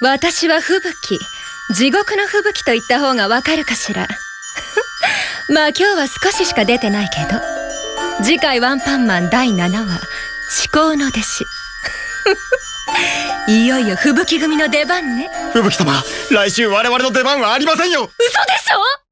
私は吹雪。地獄の吹雪と言った方がわかるかしら。まあ今日は少ししか出てないけど。次回ワンパンマン第7話至高の弟子。いよいよ吹雪組の出番ね。吹雪様来週我々の出番はありませんよ。嘘でしょ？